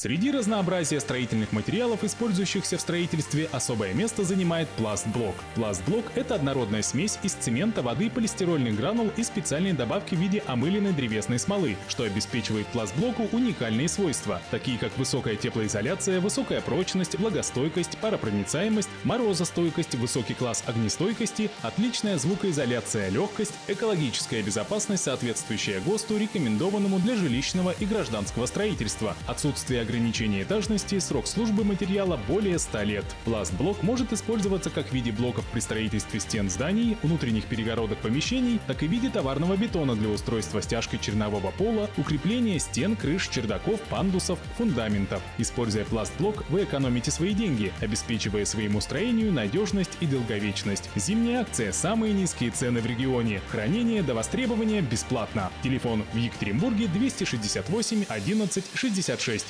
Среди разнообразия строительных материалов, использующихся в строительстве, особое место занимает пластблок. Пластблок — это однородная смесь из цемента, воды, полистирольных гранул и специальной добавки в виде омыленной древесной смолы, что обеспечивает пластблоку уникальные свойства, такие как высокая теплоизоляция, высокая прочность, влагостойкость, паропроницаемость, морозостойкость, высокий класс огнестойкости, отличная звукоизоляция, легкость, экологическая безопасность, соответствующая ГОСТу, рекомендованному для жилищного и гражданского строительства, отсутствие ограничения этажности, срок службы материала более 100 лет. Пластблок может использоваться как в виде блоков при строительстве стен зданий, внутренних перегородок помещений, так и в виде товарного бетона для устройства стяжкой чернового пола, укрепления стен, крыш, чердаков, пандусов, фундаментов. Используя пластблок, вы экономите свои деньги, обеспечивая своему строению надежность и долговечность. Зимняя акция «Самые низкие цены в регионе». Хранение до востребования бесплатно. Телефон в Екатеринбурге 268 11 66.